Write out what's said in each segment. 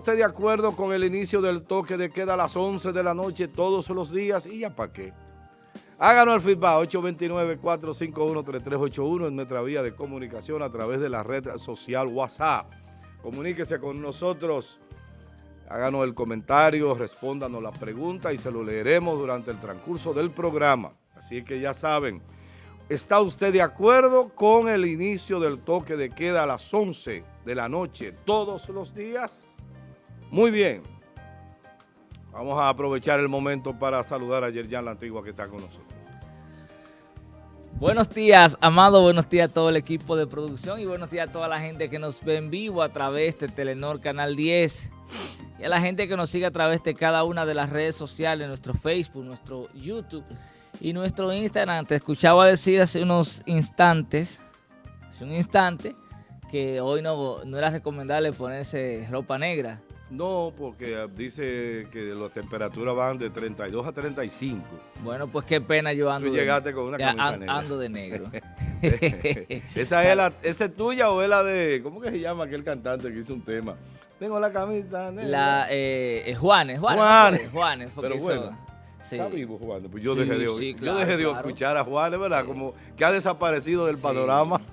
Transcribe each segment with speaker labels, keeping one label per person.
Speaker 1: ¿Usted de acuerdo con el inicio del toque de queda a las 11 de la noche todos los días? ¿Y ya para qué? Háganos el feedback 829-451-3381 en nuestra vía de comunicación a través de la red social WhatsApp. Comuníquese con nosotros, háganos el comentario, respóndanos la pregunta y se lo leeremos durante el transcurso del programa. Así que ya saben, ¿está usted de acuerdo con el inicio del toque de queda a las 11 de la noche todos los días? Muy bien. Vamos a aprovechar el momento para saludar a Yerjan La Antigua que está con nosotros.
Speaker 2: Buenos días, Amado. Buenos días a todo el equipo de producción y buenos días a toda la gente que nos ve en vivo a través de Telenor Canal 10 y a la gente que nos sigue a través de cada una de las redes sociales, nuestro Facebook, nuestro YouTube y nuestro Instagram. Te escuchaba decir hace unos instantes, hace un instante, que hoy no, no era recomendable ponerse ropa negra
Speaker 1: no, porque dice que las temperaturas van de 32 a 35.
Speaker 2: Bueno, pues qué pena yo ando
Speaker 1: Tú llegaste con una camisa negra.
Speaker 2: Ando de negro.
Speaker 1: ¿Esa, es la, ¿Esa es tuya o es la de, cómo que se llama aquel cantante que hizo un tema? Tengo la camisa negra.
Speaker 2: La, eh, Juanes, Juanes. Juanes. Juanes
Speaker 1: Pero bueno. Está vivo Juan. Pues yo dejé de, yo dejé de escuchar a Juanes, ¿verdad? Como que ha desaparecido del panorama.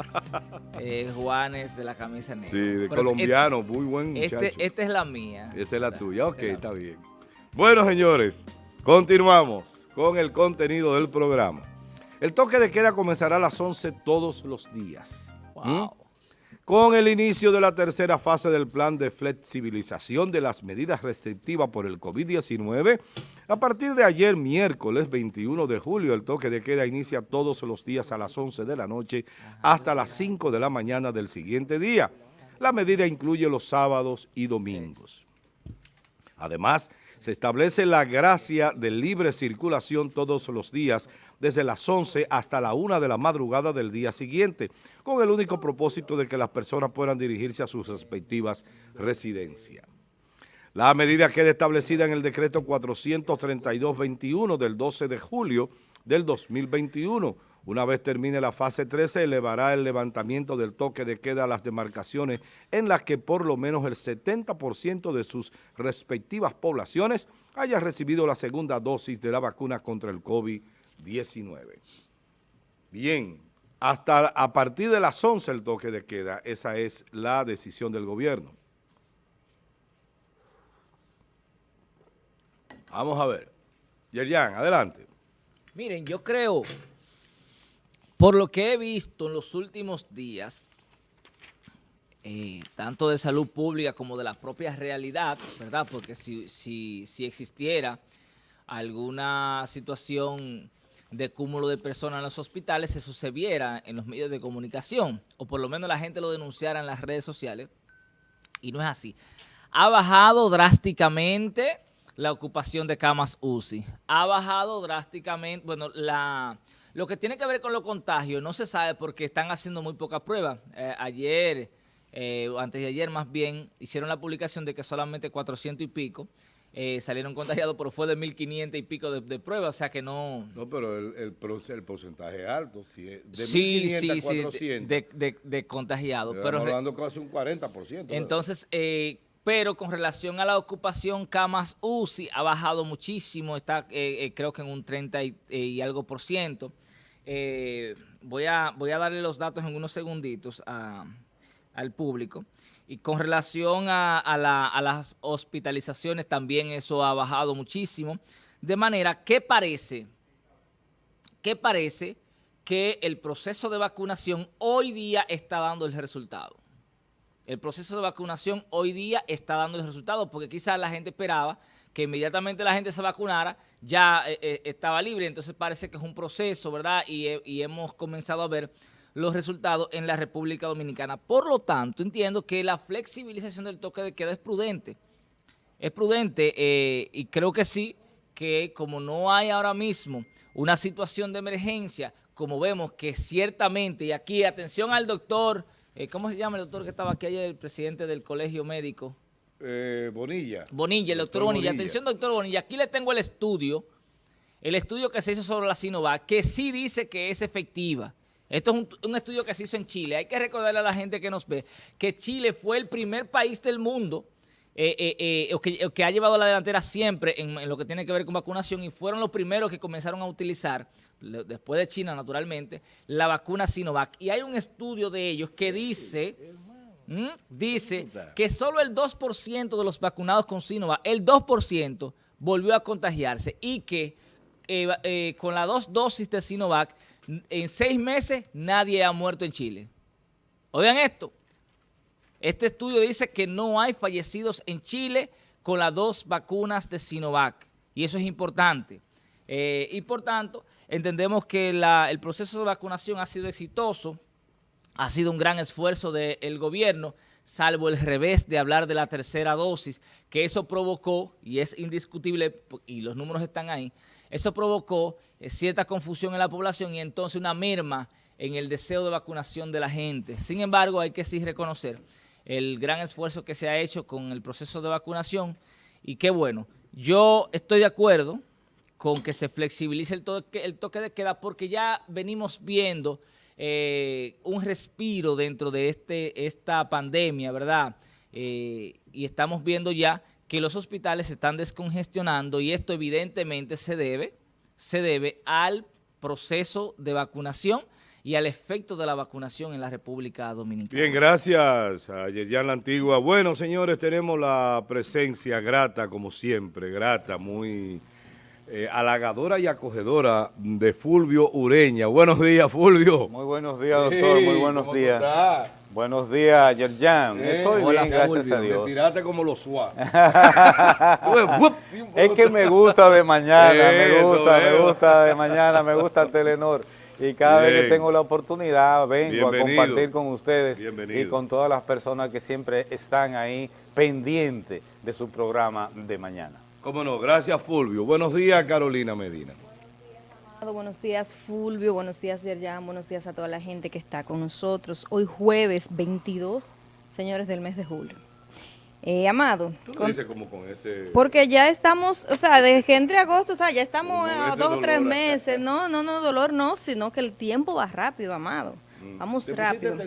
Speaker 2: Eh, Juanes de la camisa negra.
Speaker 1: Sí, de colombiano, muy buen
Speaker 2: este, muchacho. esta es la mía.
Speaker 1: Esa es la tuya, ok, está bien. Bueno, señores, continuamos con el contenido del programa. El toque de queda comenzará a las 11 todos los días. Wow. ¿Mm? Con el inicio de la tercera fase del plan de flexibilización de las medidas restrictivas por el COVID-19, a partir de ayer, miércoles 21 de julio, el toque de queda inicia todos los días a las 11 de la noche hasta las 5 de la mañana del siguiente día. La medida incluye los sábados y domingos. Además, se establece la gracia de libre circulación todos los días desde las 11 hasta la 1 de la madrugada del día siguiente, con el único propósito de que las personas puedan dirigirse a sus respectivas residencias. La medida queda establecida en el decreto 432-21 del 12 de julio del 2021, una vez termine la fase 13, elevará el levantamiento del toque de queda a las demarcaciones en las que por lo menos el 70% de sus respectivas poblaciones haya recibido la segunda dosis de la vacuna contra el COVID-19. Bien, hasta a partir de las 11 el toque de queda, esa es la decisión del gobierno. Vamos a ver. Yerjan, adelante.
Speaker 2: Miren, yo creo por lo que he visto en los últimos días, eh, tanto de salud pública como de la propia realidad, ¿verdad? Porque si, si, si existiera alguna situación de cúmulo de personas en los hospitales, eso se viera en los medios de comunicación, o por lo menos la gente lo denunciara en las redes sociales, y no es así. Ha bajado drásticamente la ocupación de camas UCI. Ha bajado drásticamente, bueno, la lo que tiene que ver con los contagios no se sabe porque están haciendo muy pocas pruebas. Eh, ayer, eh, antes de ayer más bien, hicieron la publicación de que solamente 400 y pico eh, salieron contagiados, pero fue de 1.500 y pico de, pruebas, o sea que no...
Speaker 1: No, pero el, el, porcentaje alto, si de
Speaker 2: sí, sí, a 400. de, de, contagiados. Pero
Speaker 1: hablando casi un 40%.
Speaker 2: Entonces, pero con relación a la ocupación camas UCI ha bajado muchísimo, está creo que en un 30 y algo por ciento. Eh, voy, a, voy a darle los datos en unos segunditos al público. Y con relación a, las hospitalizaciones, también eso ha bajado muchísimo. De manera que parece, que parece que el proceso de vacunación hoy día está dando el resultado. El proceso de vacunación hoy día está dando el resultado porque quizás la gente esperaba que inmediatamente la gente se vacunara, ya eh, eh, estaba libre. Entonces parece que es un proceso, ¿verdad? Y, hemos comenzado a ver los resultados en la República Dominicana. Por lo tanto, entiendo que la flexibilización del toque de queda es prudente. Es prudente eh, y creo que sí, que como no hay ahora mismo una situación de emergencia, como vemos que ciertamente, y aquí atención al doctor, ¿cómo se llama el doctor que estaba aquí ayer, el presidente del colegio médico?
Speaker 1: Eh, Bonilla.
Speaker 2: Bonilla, el doctor, Bonilla. Atención, doctor Bonilla, aquí le tengo el estudio, el estudio que se hizo sobre la Sinovac, que sí dice que es efectiva. Esto es un, estudio que se hizo en Chile. Hay que recordarle a la gente que nos ve que Chile fue el primer país del mundo eh, o, que, ha llevado la delantera siempre en, lo que tiene que ver con vacunación y fueron los primeros que comenzaron a utilizar, después de China naturalmente, la vacuna Sinovac. Y hay un estudio de ellos que dice, dice que solo el 2% de los vacunados con Sinovac, el 2% volvió a contagiarse y que con las dos dosis de Sinovac, en seis meses nadie ha muerto en Chile. Oigan esto, este estudio dice que no hay fallecidos en Chile con las dos vacunas de Sinovac y eso es importante. Eh, y por tanto, entendemos que el proceso de vacunación ha sido exitoso, ha sido un gran esfuerzo del gobierno, salvo el revés de hablar de la tercera dosis, que eso provocó, y es indiscutible, y los números están ahí, eso provocó eh, cierta confusión en la población y entonces una merma en el deseo de vacunación de la gente. Sin embargo, hay que sí reconocer el gran esfuerzo que se ha hecho con el proceso de vacunación y qué bueno. Yo estoy de acuerdo con que se flexibilice el toque, de queda porque ya venimos viendo eh, un respiro dentro de este, esta pandemia, ¿verdad? Eh, y estamos viendo ya que los hospitales se están descongestionando y esto evidentemente se debe, se debe al proceso de vacunación y al efecto de la vacunación en la República Dominicana.
Speaker 1: Bien, gracias a Yerjan La Antigua. Bueno, señores, tenemos la presencia grata, como siempre, grata, muy eh, halagadora y acogedora de Fulvio Ureña. Buenos días, Fulvio.
Speaker 3: Muy buenos días, doctor, muy buenos días. Buenos días, Yerjan. Eh, Estoy bien, gracias a Dios.
Speaker 1: Tiraste como los suaves.
Speaker 3: es que me gusta de mañana, me gusta, me gusta de mañana, me gusta Telenor. Y cada vez que tengo la oportunidad vengo a compartir con ustedes y con todas las personas que siempre están ahí pendientes de su programa de mañana.
Speaker 1: Cómo no, gracias Fulvio. Buenos días Carolina Medina.
Speaker 4: Buenos días Fulvio, buenos días Yerjan, buenos días a toda la gente que está con nosotros. Hoy jueves 22, señores del mes de julio. Eh, Amado.
Speaker 1: Tú lo dices como con ese...
Speaker 4: Porque ya estamos, o sea, desde que entre agosto, o sea, ya estamos a dos o tres meses. No, no, no, dolor no, sino que el tiempo va rápido, Amado. Mm. Vamos ¿Te rápido.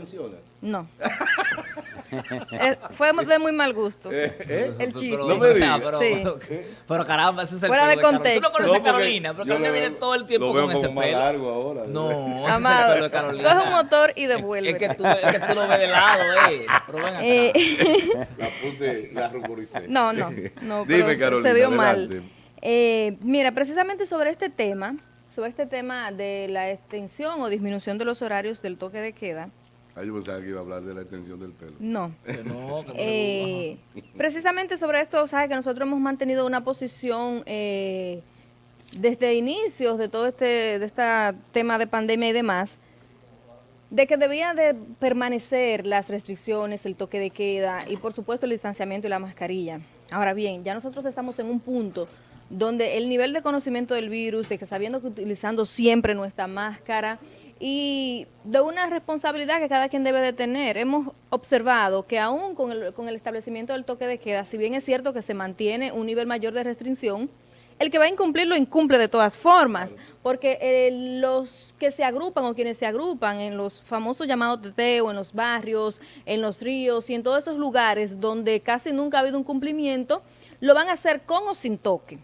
Speaker 4: No. Eh, fue de muy mal gusto. Eh,
Speaker 1: ¿Eh?
Speaker 4: El chiste.
Speaker 1: No me digas.
Speaker 2: Pero, sí. pero, caramba, ese es el
Speaker 4: Fuera de, contexto.
Speaker 2: Tú no conoces a Carolina, pero Carolina viene todo el tiempo con ese pelo.
Speaker 1: largo ahora.
Speaker 2: No,
Speaker 4: Amado, ese es el pelo de coge un motor y devuelve.
Speaker 2: Es que tú, es que tú lo ves de lado, eh. Pero ven acá.
Speaker 1: Eh. La puse, la ruboricé.
Speaker 4: No, no, no.
Speaker 1: Dime, Carolina,
Speaker 4: se vio mal. Eh, mira, precisamente sobre este tema, sobre este tema de la extensión o disminución de los horarios del toque de queda,
Speaker 1: Ah, yo pensaba que iba a hablar de la extensión del pelo.
Speaker 4: No. eh, precisamente sobre esto, sabes que nosotros hemos mantenido una posición eh, desde inicios de todo este, de este tema de pandemia y demás, de que debía de permanecer las restricciones, el toque de queda y por supuesto el distanciamiento y la mascarilla. Ahora bien, ya nosotros estamos en un punto donde el nivel de conocimiento del virus, de que sabiendo que utilizando siempre nuestra máscara y de una responsabilidad que cada quien debe de tener. Hemos observado que aún con el, con el establecimiento del toque de queda, si bien es cierto que se mantiene un nivel mayor de restricción, el que va a incumplir lo incumple de todas formas, porque eh, los que se agrupan o quienes se agrupan en los famosos llamados teteo, en los barrios, en los ríos y en todos esos lugares donde casi nunca ha habido un cumplimiento, lo van a hacer con o sin toque.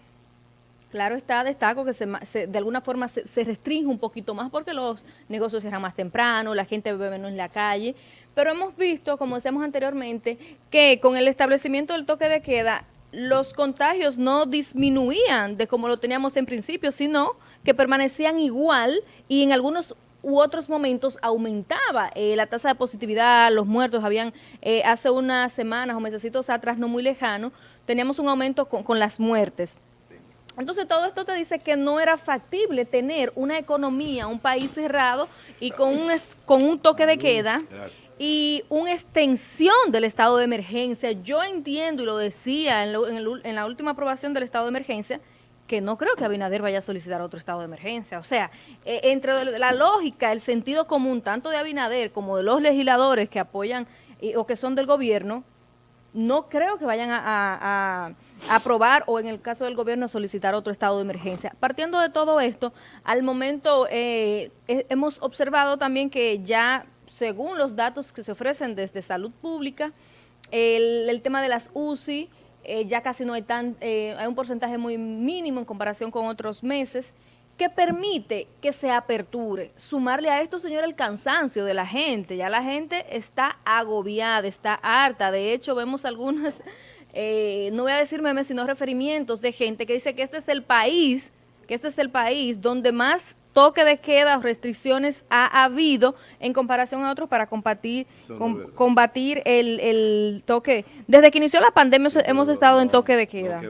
Speaker 4: Claro está, destaco que se, de alguna forma se, restringe un poquito más porque los negocios cierran más temprano, la gente bebe menos en la calle, pero hemos visto, como decíamos anteriormente, que con el establecimiento del toque de queda, los contagios no disminuían de como lo teníamos en principio, sino que permanecían igual y en algunos u otros momentos aumentaba eh, la tasa de positividad, los muertos habían, eh, hace unas semanas o meses atrás, no muy lejano, teníamos un aumento con las muertes. Entonces todo esto te dice que no era factible tener una economía, un país cerrado y con un, con un toque de queda y una extensión del estado de emergencia. Yo entiendo y lo decía en, la última aprobación del estado de emergencia, que no creo que Abinader vaya a solicitar otro estado de emergencia. O sea, e, entre la lógica, el sentido común, tanto de Abinader como de los legisladores que apoyan o que son del gobierno, no creo que vayan a, aprobar o en el caso del gobierno solicitar otro estado de emergencia. Partiendo de todo esto, al momento eh, hemos observado también que ya según los datos que se ofrecen desde salud pública, el, tema de las UCI, eh, ya casi no hay tan, eh, hay un porcentaje muy mínimo en comparación con otros meses, que permite que se aperture. Sumarle a esto, señor, el cansancio de la gente. Ya la gente está agobiada, está harta. De hecho, vemos algunas, eh, no voy a decir memes, sino referimientos de gente que dice que este es el país, que este es el país donde más toque de queda o restricciones ha habido en comparación a otros para combatir, combatir el, toque. Desde que inició la pandemia hemos estado en toque de queda.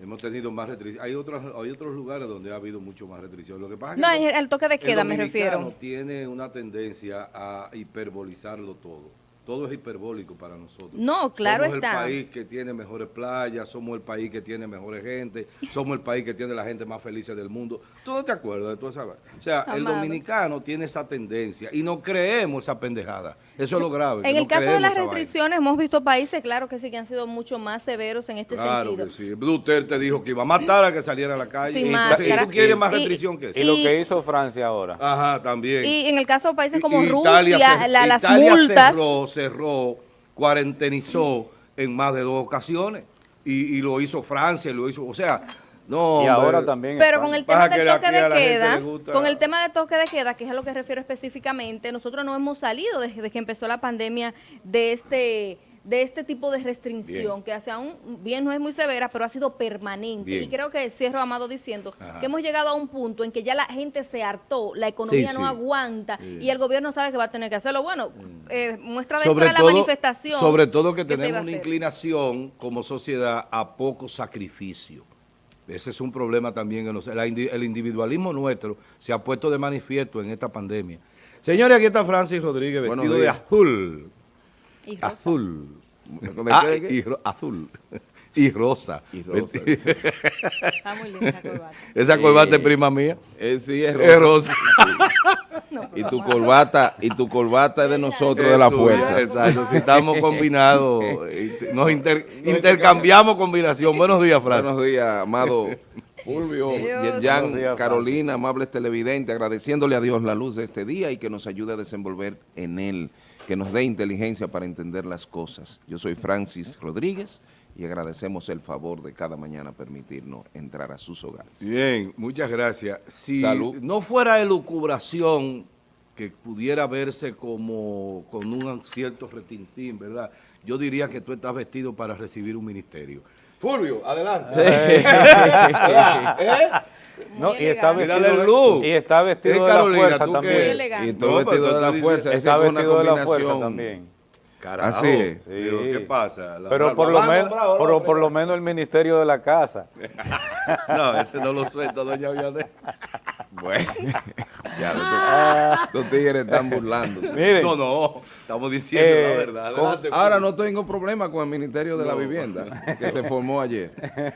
Speaker 1: Hemos tenido más restricciones. Hay otros, hay otros lugares donde ha habido mucho más restricciones. Lo que pasa
Speaker 4: es que no, el toque de queda me refiero.
Speaker 1: tiene una tendencia a hiperbolizarlo todo todo es hiperbólico para nosotros.
Speaker 4: No, claro
Speaker 1: somos
Speaker 4: está.
Speaker 1: Somos el país que tiene mejores playas, somos el país que tiene mejores gente, somos el país que tiene la gente más feliz del mundo. ¿Todo te acuerdas de todo eso? O sea, el dominicano tiene esa tendencia y no creemos esa pendejada. Eso es lo grave.
Speaker 4: En el caso de las restricciones, hemos visto países, claro que sí, que han sido mucho más severos en este sentido. Claro que
Speaker 1: sí. Bluter te dijo que iba a matar a que saliera a la calle. Sin y, tú quieres más restricción que eso.
Speaker 3: Y, lo que hizo Francia ahora.
Speaker 1: Ajá, también.
Speaker 4: Y en el caso de países como Rusia, las multas
Speaker 1: cerró, cuarentenizó en más de dos ocasiones. Y, lo hizo Francia, lo hizo, o sea, no.
Speaker 3: Y ahora también.
Speaker 4: Pero con el tema del toque de queda, con el tema de toque de queda, que es a lo que refiero específicamente, nosotros no hemos salido desde que empezó la pandemia de este de este tipo de restricción, que hace aún, bien no es muy severa, pero ha sido permanente. Y creo que cierro, Amado, diciendo que hemos llegado a un punto en que ya la gente se hartó, la economía no aguanta y el gobierno sabe que va a tener que hacerlo. Bueno, mm. eh, muestra de la manifestación.
Speaker 1: Sobre todo que, tenemos una inclinación como sociedad a poco sacrificio. Ese es un problema también. el individualismo nuestro se ha puesto de manifiesto en esta pandemia. Señores, aquí está Francis Rodríguez vestido de azul. Azul. Ah, y azul. Y rosa. Y rosa. Está muy linda esa corbata. Esa corbata es prima mía.
Speaker 3: Eh, sí, es rosa. y tu corbata, y tu corbata es de nosotros, de la fuerza.
Speaker 1: Exacto, si estamos combinados, nos intercambiamos combinación. Buenos días, Fran.
Speaker 3: Buenos días, amado Fulvio, Yerjan, Carolina, amables televidentes, agradeciéndole a Dios la luz de este día y que nos ayude a desenvolver en él que nos dé inteligencia para entender las cosas. Yo soy Francis Rodríguez y agradecemos el favor de cada mañana permitirnos entrar a sus hogares.
Speaker 1: Bien, muchas gracias. Si no fuera elucubración que pudiera verse como con un cierto retintín, ¿verdad? Yo diría que tú estás vestido para recibir un ministerio. Fulvio, adelante.
Speaker 3: ¿Eh? No, y está, vestido, y está vestido de la fuerza también. Y está vestido de la fuerza. Está vestido de la fuerza también.
Speaker 1: Carajo, Así es. ¿Qué pasa?
Speaker 3: pero por lo, menos, por, por, lo menos el Ministerio de la Casa.
Speaker 1: no, ese no lo suelta, doña Vianey.
Speaker 3: Bueno, ya los, tigres están burlando.
Speaker 1: no, no, estamos diciendo la eh, verdad.
Speaker 3: ahora no tengo problema con el Ministerio de la Vivienda, que se formó ayer.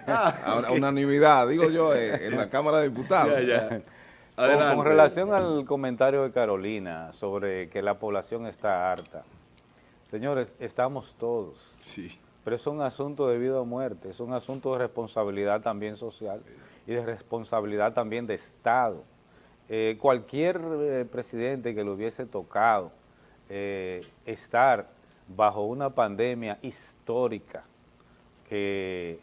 Speaker 3: Ah, a unanimidad, digo yo, eh, en la Cámara de Diputados. Con, relación al comentario de Carolina sobre que la población está harta, señores, estamos todos. Sí. Pero es un asunto de vida o muerte, es un asunto de responsabilidad también social y de responsabilidad también de Estado eh, cualquier eh, presidente que le hubiese tocado eh, estar bajo una pandemia histórica que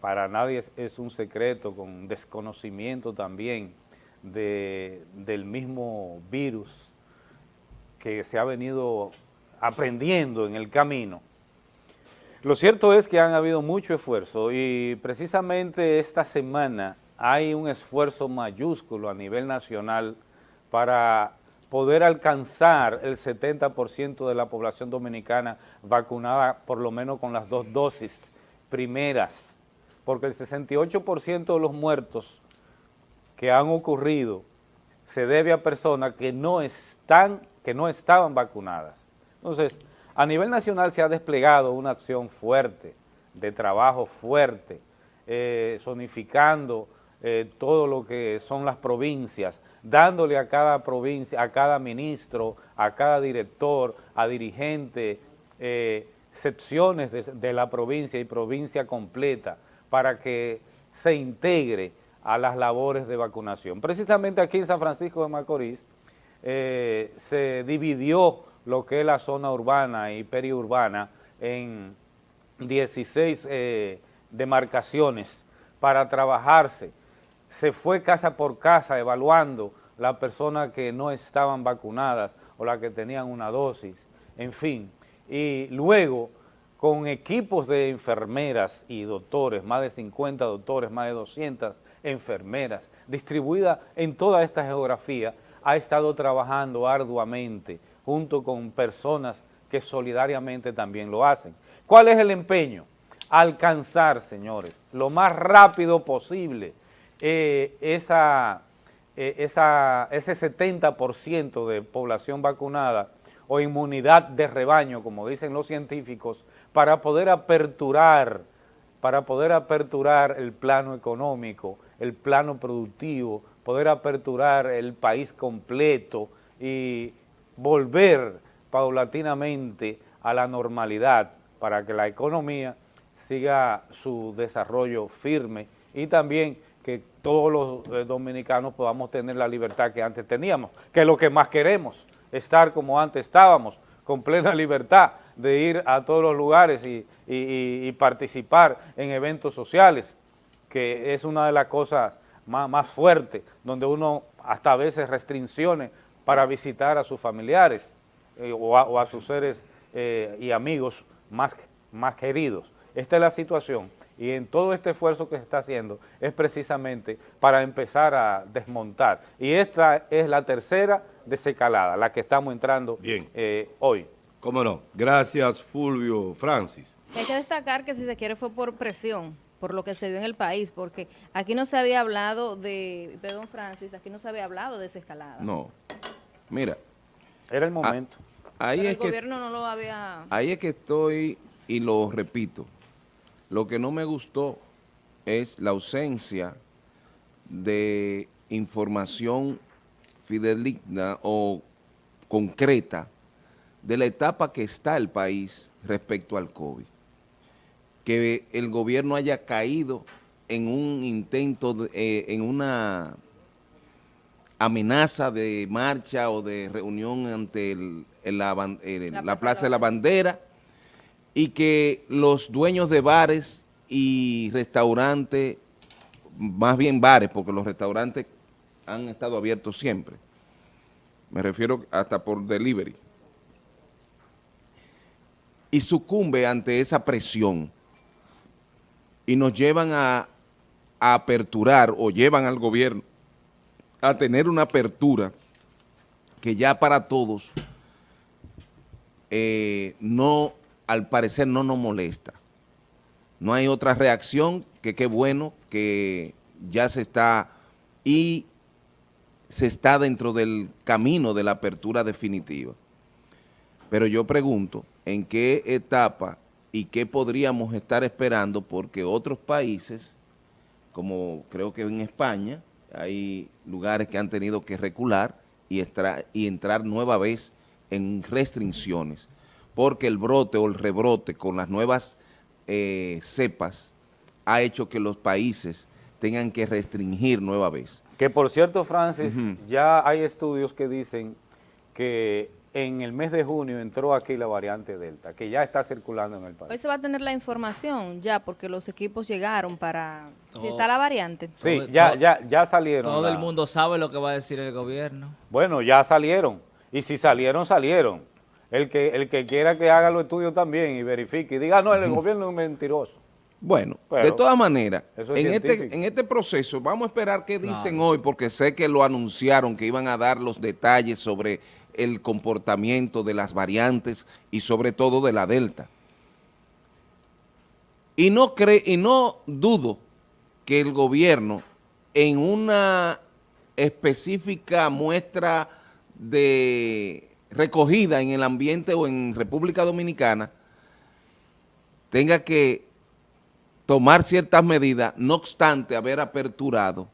Speaker 3: para nadie es, un secreto, con desconocimiento también del mismo virus que se ha venido aprendiendo en el camino. Lo cierto es que han habido mucho esfuerzo y precisamente esta semana hay un esfuerzo mayúsculo a nivel nacional para poder alcanzar el 70% de la población dominicana vacunada por lo menos con las dos dosis primeras, porque el 68% de los muertos que han ocurrido se debe a personas que no, están, que no estaban vacunadas. Entonces, a nivel nacional se ha desplegado una acción fuerte, de trabajo fuerte, eh, zonificando eh, todo lo que son las provincias, dándole a cada provincia, a cada ministro, a cada director, a dirigente, eh, secciones de, la provincia y provincia completa para que se integre a las labores de vacunación. Precisamente aquí en San Francisco de Macorís eh, se dividió lo que es la zona urbana y periurbana en 16 eh, demarcaciones para trabajarse. Se fue casa por casa evaluando las personas que no estaban vacunadas o las que tenían una dosis, en fin. Y luego, con equipos de enfermeras y doctores, más de 50 doctores, más de 200 enfermeras, distribuidas en toda esta geografía, ha estado trabajando arduamente junto con personas que solidariamente también lo hacen. ¿Cuál es el empeño? Alcanzar, señores, lo más rápido posible eh, eh, esa, ese 70% de población vacunada o inmunidad de rebaño, como dicen los científicos, para poder aperturar, para poder aperturar el plano económico, el plano productivo, poder aperturar el país completo y volver paulatinamente a la normalidad para que la economía siga su desarrollo firme y también que todos los eh, dominicanos podamos tener la libertad que antes teníamos, que es lo que más queremos, estar como antes estábamos, con plena libertad de ir a todos los lugares y, participar en eventos sociales, que es una de las cosas más, más fuertes, donde uno hasta a veces restricciones para visitar a sus familiares eh, o, a, sus seres eh, y amigos más, más queridos. Esta es la situación y en todo este esfuerzo que se está haciendo es precisamente para empezar a desmontar. Y esta es la tercera desescalada, la que estamos entrando eh, hoy.
Speaker 5: ¿Cómo no? Gracias, Fulvio Francis.
Speaker 4: Hay que destacar que si se quiere fue por presión, por lo que se dio en el país, porque aquí no se había hablado de, perdón Francis, aquí no se había hablado de desescalada.
Speaker 5: No, mira.
Speaker 3: Era el momento.
Speaker 5: ahí es
Speaker 4: el gobierno no lo había...
Speaker 5: Ahí es que estoy, y lo repito, lo que no me gustó es la ausencia de información fideligna o concreta de la etapa que está el país respecto al COVID. Que el gobierno haya caído en un intento, eh, en una amenaza de marcha o de reunión ante la Plaza de la Bandera y que los dueños de bares y restaurantes, más bien bares, porque los restaurantes han estado abiertos siempre, me refiero hasta por delivery, y sucumbe ante esa presión y nos llevan a, aperturar o llevan al gobierno a tener una apertura que ya para todos eh, no al parecer no nos molesta. No hay otra reacción que qué bueno que ya se está y se está dentro del camino de la apertura definitiva. Pero yo pregunto, ¿en qué etapa y qué podríamos estar esperando? Porque otros países, como creo que en España, hay lugares que han tenido que recular y, y entrar nueva vez en restricciones porque el brote o el rebrote con las nuevas eh, cepas ha hecho que los países tengan que restringir nueva vez.
Speaker 3: Que por cierto, Francis, ya hay estudios que dicen que en el mes de junio entró aquí la variante Delta, que ya está circulando en el país.
Speaker 4: Hoy se va a tener la información ya, porque los equipos llegaron para... si está la variante.
Speaker 3: Sí, ya, ya, ya salieron.
Speaker 2: Todo el mundo sabe lo que va a decir el gobierno.
Speaker 3: Bueno, ya salieron. Y si salieron, salieron el que, el que quiera que haga los estudios también y verifique y diga, no, el gobierno es mentiroso.
Speaker 5: Bueno, de todas maneras, en este, en este proceso vamos a esperar qué dicen hoy, porque sé que lo anunciaron, que iban a dar los detalles sobre el comportamiento de las variantes y sobre todo de la Delta. Y no, cree, y no dudo que el gobierno en una específica muestra de recogida en el ambiente o en República Dominicana tenga que tomar ciertas medidas, no obstante haber aperturado,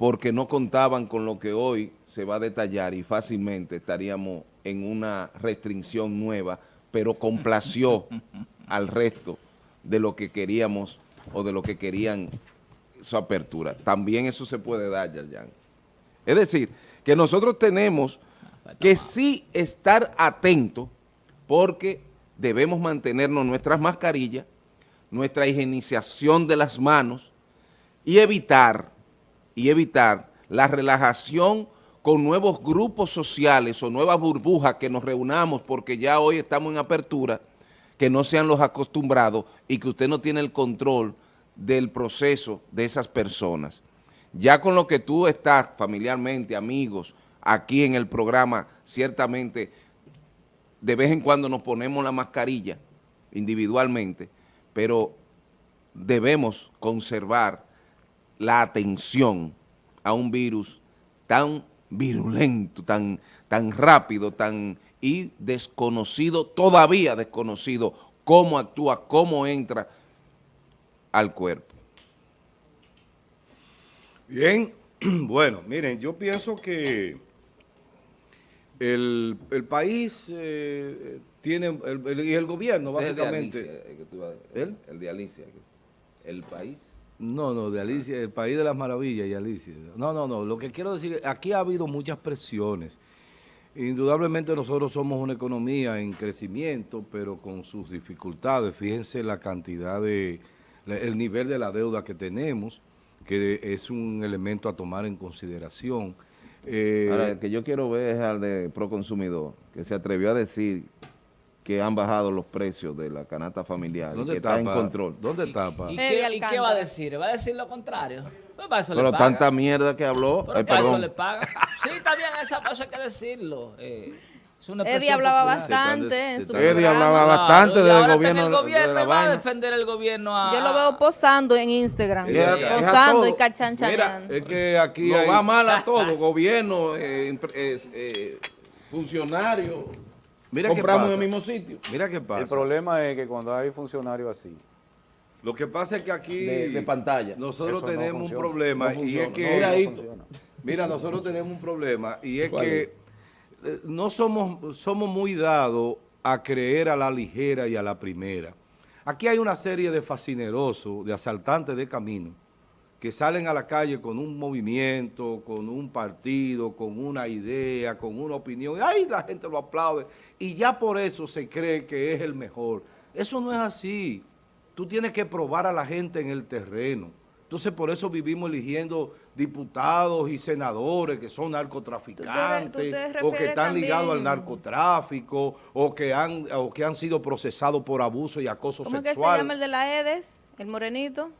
Speaker 5: porque no contaban con lo que hoy se va a detallar y fácilmente estaríamos en una restricción nueva, pero complació al resto de lo que queríamos o de lo que querían su apertura. También eso se puede dar, Yayan. Es decir, que nosotros tenemos que sí estar atento porque debemos mantenernos nuestras mascarillas, nuestra higienización de las manos y evitar, y evitar la relajación con nuevos grupos sociales o nuevas burbujas que nos reunamos porque ya hoy estamos en apertura, que no sean los acostumbrados y que usted no tiene el control del proceso de esas personas. Ya con lo que tú estás familiarmente, amigos, aquí en el programa, ciertamente de vez en cuando nos ponemos la mascarilla individualmente, pero debemos conservar la atención a un virus tan virulento, tan, tan rápido, tan y desconocido, todavía desconocido, cómo actúa, cómo entra al cuerpo.
Speaker 1: Bien, bueno, miren, yo pienso que el, país eh, tiene, y el gobierno básicamente...
Speaker 5: el, el de Alicia, el país
Speaker 1: no, no, de Alicia, el país de las maravillas y Alicia. No, no, no, lo que quiero decir, aquí ha habido muchas presiones. Indudablemente nosotros somos una economía en crecimiento, pero con sus dificultades. Fíjense la cantidad de, el nivel de la deuda que tenemos, que es un elemento a tomar en consideración.
Speaker 5: Eh, Ahora, el que yo quiero ver es al de Proconsumidor, que se atrevió a decir que han bajado los precios de la canasta familiar
Speaker 1: ¿Dónde
Speaker 5: que
Speaker 1: está,
Speaker 5: en control.
Speaker 1: ¿Dónde está,
Speaker 2: ¿Y, qué, va a decir? ¿Va a decir lo contrario?
Speaker 5: Pues Pero tanta mierda que habló.
Speaker 2: Pero para eso le paga. Sí, está bien, esa cosa hay que decirlo. Eh,
Speaker 4: Eddie hablaba bastante en su
Speaker 5: Eddie hablaba bastante del gobierno.
Speaker 2: El gobierno va a defender el gobierno a...
Speaker 4: Yo lo veo posando en Instagram. posando y cachanchaneando.
Speaker 5: es que aquí va mal a todo. gobierno, eh, eh, eh, funcionarios
Speaker 1: Mira
Speaker 5: compramos en el mismo sitio.
Speaker 1: Mira qué pasa.
Speaker 3: El problema es que cuando hay funcionarios así.
Speaker 1: Lo que pasa es que aquí...
Speaker 5: De, pantalla.
Speaker 1: Nosotros tenemos un problema y es que... mira, nosotros tenemos un problema y es que eh, no somos, somos muy dados a creer a la ligera y a la primera. Aquí hay una serie de fascinerosos, de asaltantes de camino, que salen a la calle con un movimiento, con un partido, con una idea, con una opinión, y ahí la gente lo aplaude, y ya por eso se cree que es el mejor. Eso no es así. Tú tienes que probar a la gente en el terreno. Entonces, por eso vivimos eligiendo diputados y senadores que son narcotraficantes o que están ligados al narcotráfico o que han o que han sido procesados por abuso y acoso sexual. ¿Cómo que se
Speaker 4: llama el de la EDES? ¿El morenito?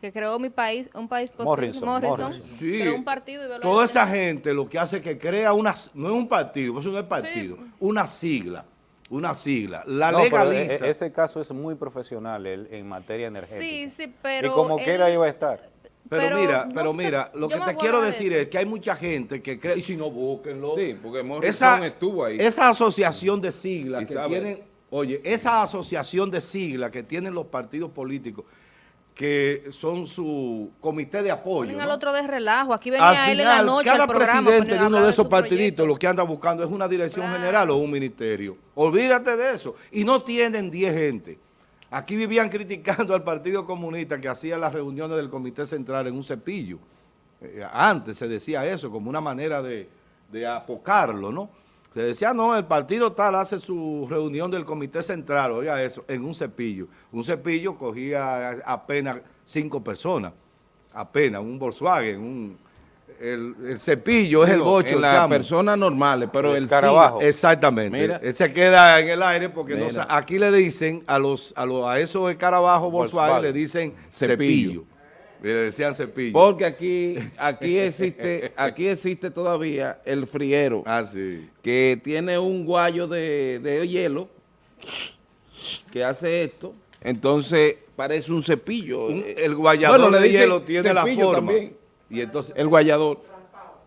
Speaker 4: Que creó mi país, un país posible, Morrison,
Speaker 1: Sí, un partido y toda esa gente lo que hace es que crea una, no es un partido, eso no es partido, una sigla, una sigla, la e, legaliza.
Speaker 3: ese caso es muy profesional en materia energética.
Speaker 4: Sí, sí, pero...
Speaker 3: Y como quiera iba a estar.
Speaker 1: Pero, mira, pero mira, lo que te quiero decir es que hay mucha gente que cree, y si no, búsquenlo.
Speaker 5: Sí, porque Morrison estuvo ahí.
Speaker 1: Esa asociación de siglas que tienen, oye, esa asociación de siglas que tienen los partidos políticos, que son su comité de apoyo.
Speaker 4: Ponen al otro de relajo, aquí venía él en la noche
Speaker 1: cada presidente de uno de esos partiditos lo que anda buscando es una dirección general o un ministerio. Olvídate de eso. Y no tienen 10 gente. Aquí vivían criticando al Partido Comunista que hacía las reuniones del Comité Central en un cepillo. Eh, antes se decía eso como una manera de, de apocarlo, ¿no? Se decía, no, el partido tal hace su reunión del comité central, oiga eso, en un cepillo. Un cepillo cogía apenas cinco personas, apenas, un Volkswagen, un, el, cepillo es el bocho.
Speaker 5: En las personas normales, pero el,
Speaker 1: carabajo. Exactamente. Mira. Él se queda en el aire porque no, aquí le dicen a los a, los, a esos escarabajos Volkswagen, le dicen cepillo. Le decían cepillo.
Speaker 5: Porque aquí, aquí existe, aquí existe todavía el friero.
Speaker 1: Ah, sí.
Speaker 5: Que tiene un guayo de, hielo que hace esto. Entonces parece un cepillo.
Speaker 1: el guayador de hielo tiene la forma.
Speaker 5: Y entonces el guayador.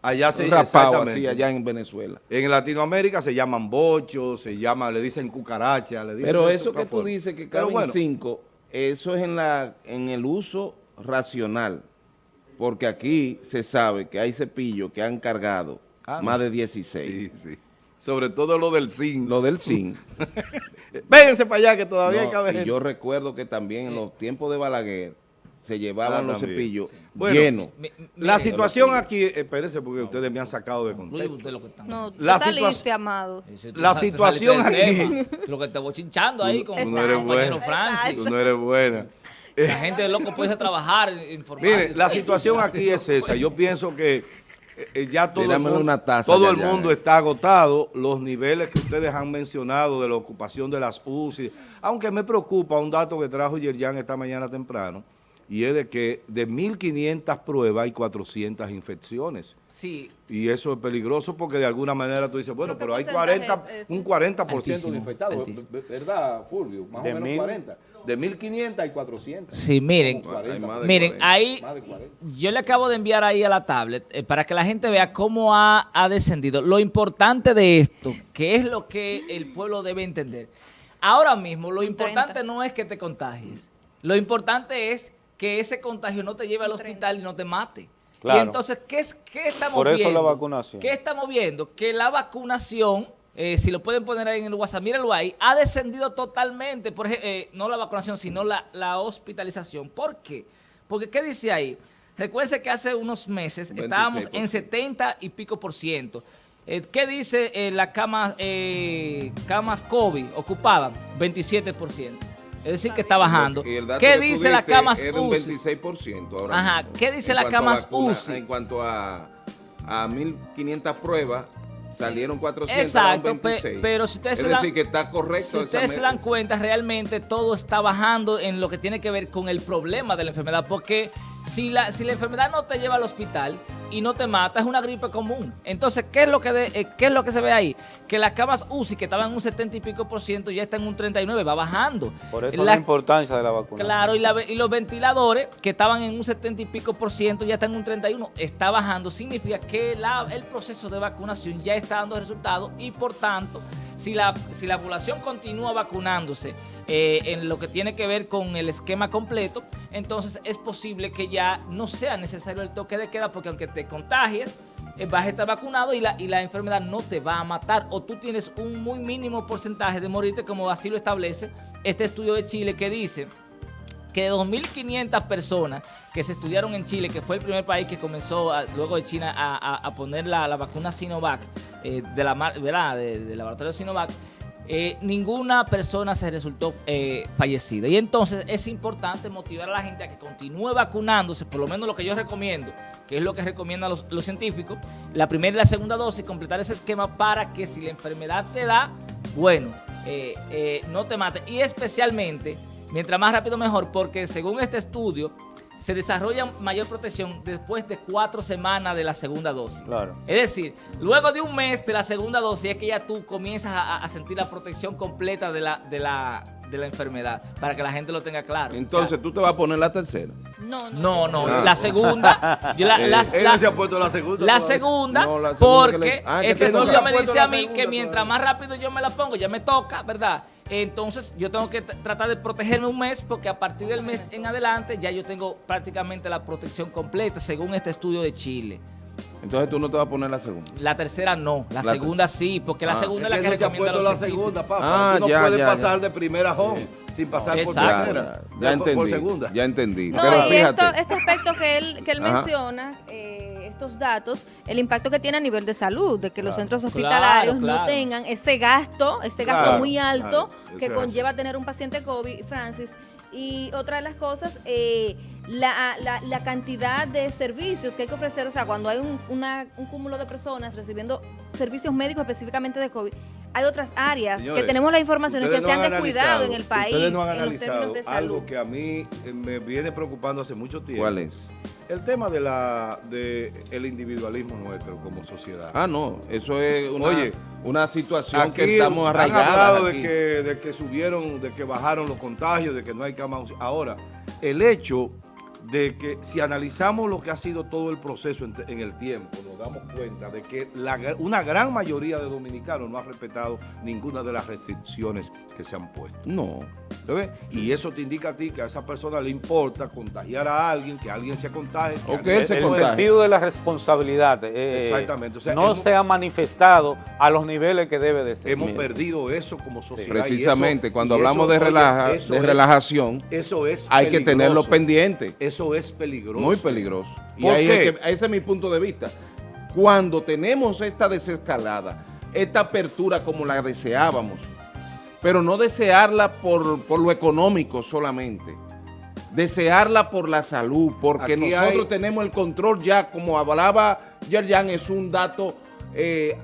Speaker 1: Allá se
Speaker 5: rapado así, allá en Venezuela.
Speaker 1: En Latinoamérica se llaman bochos, se llama, le dicen cucaracha, le
Speaker 5: Pero eso que tú dices que caben cinco, eso es en la en el uso racional, porque aquí se sabe que hay cepillos que han cargado ah, más de 16.
Speaker 1: Sí, sí. Sobre todo lo del zinc.
Speaker 5: Lo del zinc.
Speaker 1: Vénganse para allá que todavía hay
Speaker 5: que Y yo recuerdo que también en los tiempos de Balaguer, se llevaban ah, los cepillos llenos.
Speaker 1: la situación aquí, espérense porque ustedes me han sacado de contexto.
Speaker 4: No, la saliste, amado.
Speaker 1: La situación aquí...
Speaker 2: Lo que te voy chinchando ahí con
Speaker 1: el compañero Francis. Tú no eres buena.
Speaker 2: La gente de loco puede trabajar,
Speaker 1: informar. Mire, la situación aquí es esa. Yo pienso que eh, ya todo, el mundo, todo el mundo está agotado. Los niveles que ustedes han mencionado de la ocupación de las UCI, aunque me preocupa un dato que trajo Yerjan esta mañana temprano, y es de que de 1.500 pruebas hay 400 infecciones.
Speaker 2: Sí.
Speaker 1: Y eso es peligroso porque de alguna manera tú dices, bueno, pero hay 40, un 40% de infectados, ¿verdad, Fulvio? Más o menos 40. De 1.500 hay 400.
Speaker 2: Sí, miren, miren, ahí yo le acabo de enviar ahí a la tablet eh, para que la gente vea cómo ha, ha descendido. Lo importante de esto, que es lo que el pueblo debe entender. Ahora mismo, lo importante no es que te contagies. Lo importante es que ese contagio no te lleve al hospital y no te mate. Y entonces, ¿qué, es, qué estamos
Speaker 3: Por
Speaker 2: eso
Speaker 3: la vacunación.
Speaker 2: ¿Qué estamos viendo? Que la vacunación, eh, si lo pueden poner ahí en el WhatsApp, mírenlo ahí, ha descendido totalmente, por eh, no la vacunación, sino la, hospitalización. ¿Por qué? Porque, ¿qué dice ahí? Recuerden que hace unos meses estábamos en 70 y pico por ciento. Eh, ¿Qué dice la cama, camas COVID ocupadas? 27 por ciento. Es decir, que está bajando. ¿Qué dice la camas UCI?
Speaker 5: 26% ahora
Speaker 2: Ajá. ¿Qué dice la camas UCI?
Speaker 5: En cuanto a, a 1.500 pruebas, salieron 400
Speaker 2: Exacto, pero si ustedes,
Speaker 5: es
Speaker 2: se,
Speaker 5: decir, que está correcto
Speaker 2: si ustedes se dan cuenta, realmente todo está bajando en lo que tiene que ver con el problema de la enfermedad, porque si la, si la enfermedad no te lleva al hospital, y no te mata, es una gripe común. Entonces, ¿qué es lo que, eh, ¿qué es lo que se ve ahí? Que las camas UCI, que estaban en un 70 y pico por ciento, ya están en un 39, va bajando.
Speaker 3: Por eso la, importancia de la vacuna.
Speaker 2: Claro, y, y, los ventiladores, que estaban en un 70 y pico por ciento, ya están en un 31, está bajando. Significa que la, el proceso de vacunación ya está dando resultados y, por tanto, si la, si la población continúa vacunándose eh, en lo que tiene que ver con el esquema completo, entonces es posible que ya no sea necesario el toque de queda porque aunque te contagies, eh, vas a estar vacunado y la, y la enfermedad no te va a matar o tú tienes un muy mínimo porcentaje de morirte como así lo establece este estudio de Chile que dice que de 2.500 personas que se estudiaron en Chile, que fue el primer país que comenzó luego de China a, poner la, vacuna Sinovac, eh, de la, ¿verdad? del laboratorio Sinovac, eh, ninguna persona se resultó eh, fallecida. Y entonces es importante motivar a la gente a que continúe vacunándose, por lo menos lo que yo recomiendo, que es lo que recomiendan los, científicos, la primera y la segunda dosis, completar ese esquema para que si la enfermedad te da, bueno, no te mate. Y especialmente, mientras más rápido mejor, porque según este estudio, se desarrolla mayor protección después de cuatro semanas de la segunda dosis.
Speaker 3: Claro.
Speaker 2: Es decir, luego de un mes de la segunda dosis es que ya tú comienzas a, sentir la protección completa de la, de la, de la enfermedad, para que la gente lo tenga claro.
Speaker 5: Entonces, ¿tú te vas a poner la tercera?
Speaker 2: No, no, no, ah. la segunda.
Speaker 1: Yo la, eh, se ha puesto la segunda.
Speaker 2: La segunda, porque ah, este estudio me dice a mí que mientras más rápido yo me la pongo, ya me toca, ¿verdad?, entonces yo tengo que tratar de protegerme un mes porque a partir del mes en adelante ya yo tengo prácticamente la protección completa según este estudio de Chile.
Speaker 5: Entonces tú no te vas a poner la segunda.
Speaker 2: La tercera no, la, segunda sí, porque la ah, segunda es la que,
Speaker 1: no recomienda los la segunda, papá. Ah, tú no ya, puedes pasar de primera home sin pasar por tercera.
Speaker 5: Ya, entendí, por segunda. Ya entendí.
Speaker 4: No, Pero y esto, este aspecto que él, que él menciona, eh, estos datos, el impacto que tiene a nivel de salud, de que los centros hospitalarios no tengan ese gasto, ese gasto muy alto que conlleva tener un paciente COVID, Francis. Y otra de las cosas, eh, la, la, cantidad de servicios que hay que ofrecer, o sea, cuando hay un, un cúmulo de personas recibiendo servicios médicos específicamente de COVID, hay otras áreas que tenemos la información que se han descuidado en el país.
Speaker 1: Ustedes no han analizado algo que a mí eh, me viene preocupando hace mucho tiempo.
Speaker 5: ¿Cuál es?
Speaker 1: El tema de la de el individualismo nuestro como sociedad.
Speaker 5: Ah, no, eso es una, Oye, una situación que estamos arraigados.
Speaker 1: Han hablado de que, de que subieron, de que bajaron los contagios, de que no hay camas. Ahora, el hecho de que si analizamos lo que ha sido todo el proceso en, el tiempo, damos cuenta de que una gran mayoría de dominicanos no ha respetado ninguna de las restricciones que se han puesto.
Speaker 5: No.
Speaker 1: Y eso te indica a ti que a esa persona le importa contagiar a alguien, que alguien se contagie.
Speaker 3: O que él se El sentido de la responsabilidad eh, Exactamente. no se ha manifestado a los niveles que debe de ser.
Speaker 1: Hemos perdido eso como sociedad.
Speaker 5: Precisamente, cuando hablamos de, de relajación,
Speaker 1: eso es
Speaker 5: hay que tenerlo pendiente.
Speaker 1: Eso es peligroso.
Speaker 5: Muy peligroso. Y ahí ese es mi punto de vista. Cuando tenemos esta desescalada, esta apertura como la deseábamos, pero no desearla por, lo económico solamente, desearla por la salud, porque nosotros tenemos el control ya, como hablaba Yerjan, es un dato eh,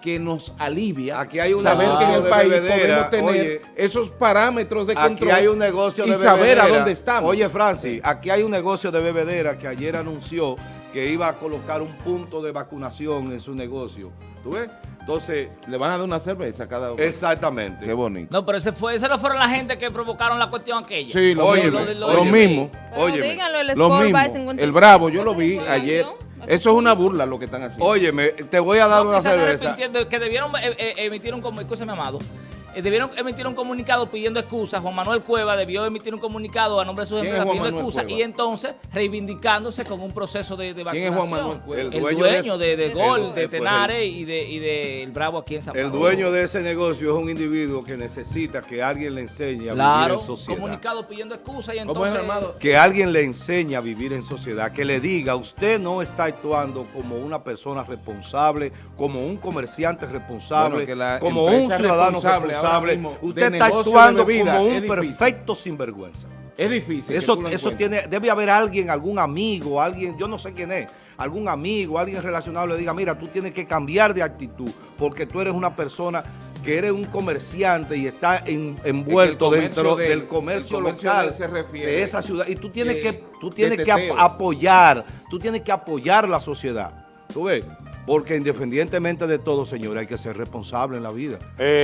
Speaker 5: que nos alivia
Speaker 1: aquí hay una
Speaker 5: saber que en el país podemos tener esos parámetros de control
Speaker 1: aquí hay un negocio de
Speaker 5: y saber a dónde estamos.
Speaker 1: Oye, Francis, aquí hay un negocio de bebedera que ayer anunció que iba a colocar un punto de vacunación en su negocio. ¿Tú ves? Entonces...
Speaker 5: Le van a dar una cerveza a cada uno.
Speaker 1: Exactamente.
Speaker 5: Qué bonito.
Speaker 2: No, pero ese fue, ese no fueron la gente que provocaron la cuestión aquella.
Speaker 5: Sí, lo, mismo. Lo, mismo.
Speaker 4: Oye, díganlo, el,
Speaker 5: lo mismo. el Bravo, yo lo vi ayer. Eso es una burla lo que están haciendo.
Speaker 1: Óyeme, te voy a dar una cerveza.
Speaker 2: Que debieron eh, eh, emitir un... me amado? Eh, debieron emitir un comunicado pidiendo excusas. Juan Manuel Cueva debió emitir un comunicado a nombre de sus empresas pidiendo excusas y entonces reivindicándose con un proceso de, de vacunación.
Speaker 5: ¿Quién es Juan Manuel
Speaker 2: Cueva? El, dueño, de, Gol, de Tenares y de, y de El Bravo aquí en San
Speaker 1: El dueño de ese negocio es un individuo que necesita que alguien le enseñe a vivir en sociedad.
Speaker 2: comunicado pidiendo excusas y entonces...
Speaker 1: que alguien le enseñe a vivir en sociedad, que le diga, usted no está actuando como una persona responsable, como un comerciante responsable, como un ciudadano responsable usted está actuando como un perfecto sinvergüenza.
Speaker 5: Es difícil.
Speaker 1: Eso, eso tiene, debe haber alguien, algún amigo, alguien, yo no sé quién es, algún amigo, alguien relacionado le diga, mira, tú tienes que cambiar de actitud porque tú eres una persona que eres un comerciante y está envuelto dentro del comercio, local de esa ciudad y tú tienes que tú tienes que apoyar, tú tienes que apoyar la sociedad. ¿Tú ves? Porque independientemente de todo, señor, hay que ser responsable en la vida. Eh,